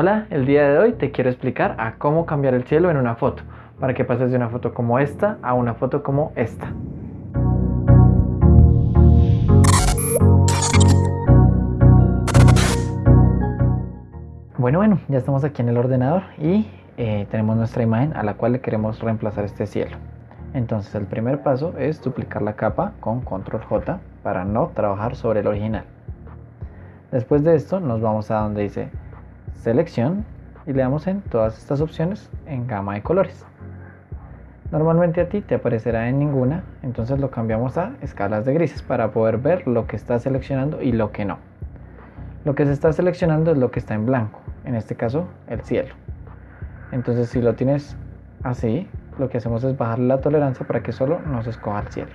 Hola, el día de hoy te quiero explicar a cómo cambiar el cielo en una foto, para que pases de una foto como esta a una foto como esta. Bueno, bueno, ya estamos aquí en el ordenador y eh, tenemos nuestra imagen a la cual le queremos reemplazar este cielo. Entonces el primer paso es duplicar la capa con control J para no trabajar sobre el original. Después de esto nos vamos a donde dice selección y le damos en todas estas opciones en gama de colores. Normalmente a ti te aparecerá en ninguna, entonces lo cambiamos a escalas de grises para poder ver lo que está seleccionando y lo que no. Lo que se está seleccionando es lo que está en blanco, en este caso el cielo. Entonces si lo tienes así, lo que hacemos es bajar la tolerancia para que solo nos escoja el cielo.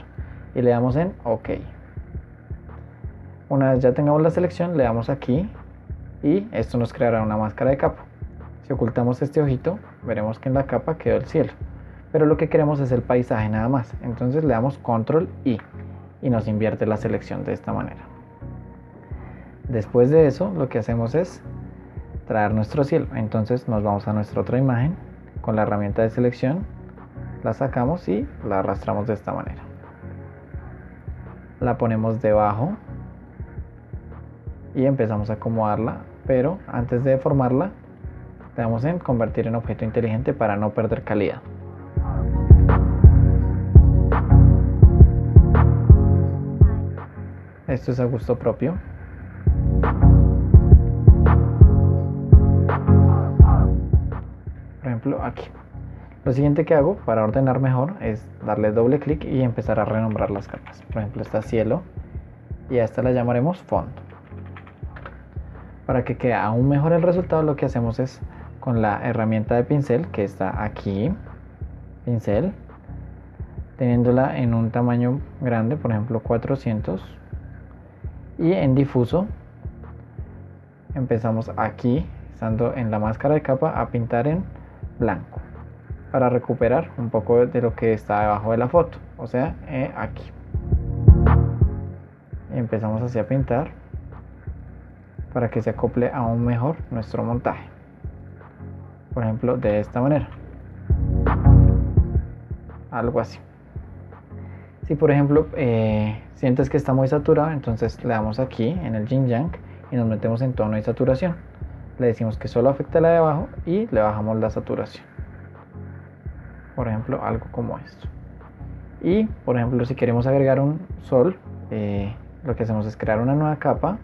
Y le damos en OK. Una vez ya tengamos la selección, le damos aquí y esto nos creará una máscara de capa. Si ocultamos este ojito, veremos que en la capa quedó el cielo. Pero lo que queremos es el paisaje nada más. Entonces le damos control I y nos invierte la selección de esta manera. Después de eso, lo que hacemos es traer nuestro cielo. Entonces nos vamos a nuestra otra imagen con la herramienta de selección, la sacamos y la arrastramos de esta manera. La ponemos debajo y empezamos a acomodarla pero antes de formarla le damos en convertir en objeto inteligente para no perder calidad. Esto es a gusto propio. Por ejemplo, aquí. Lo siguiente que hago para ordenar mejor es darle doble clic y empezar a renombrar las capas. Por ejemplo, esta cielo y a esta la llamaremos fondo. Para que quede aún mejor el resultado lo que hacemos es con la herramienta de pincel que está aquí, pincel, teniéndola en un tamaño grande, por ejemplo 400, y en difuso empezamos aquí, estando en la máscara de capa, a pintar en blanco para recuperar un poco de lo que está debajo de la foto, o sea, eh, aquí. empezamos así a pintar para que se acople aún mejor nuestro montaje. Por ejemplo, de esta manera. Algo así. Si por ejemplo eh, sientes que está muy saturado, entonces le damos aquí en el Yin Yang y nos metemos en tono y saturación. Le decimos que solo afecta la de abajo y le bajamos la saturación. Por ejemplo, algo como esto. Y por ejemplo, si queremos agregar un sol, eh, lo que hacemos es crear una nueva capa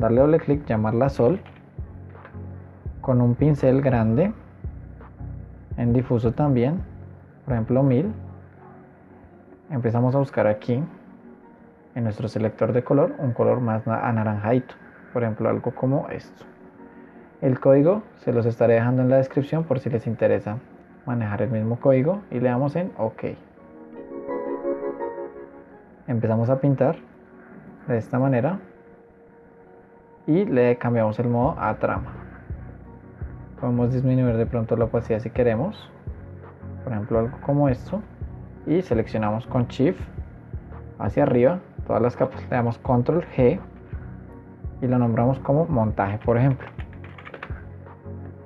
darle doble clic, llamarla sol, con un pincel grande, en difuso también, por ejemplo 1000. Empezamos a buscar aquí, en nuestro selector de color, un color más anaranjadito, por ejemplo algo como esto. El código se los estaré dejando en la descripción por si les interesa manejar el mismo código y le damos en OK. Empezamos a pintar de esta manera y le cambiamos el modo a trama. Podemos disminuir de pronto la opacidad si queremos, por ejemplo algo como esto, y seleccionamos con Shift hacia arriba todas las capas, le damos Control G y lo nombramos como montaje, por ejemplo.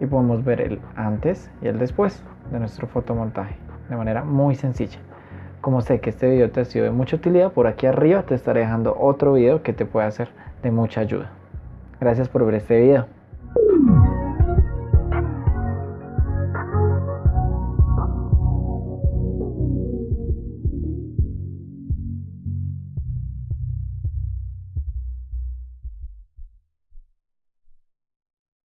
Y podemos ver el antes y el después de nuestro fotomontaje de manera muy sencilla. Como sé que este video te ha sido de mucha utilidad, por aquí arriba te estaré dejando otro video que te puede hacer de mucha ayuda. Gracias por ver este video.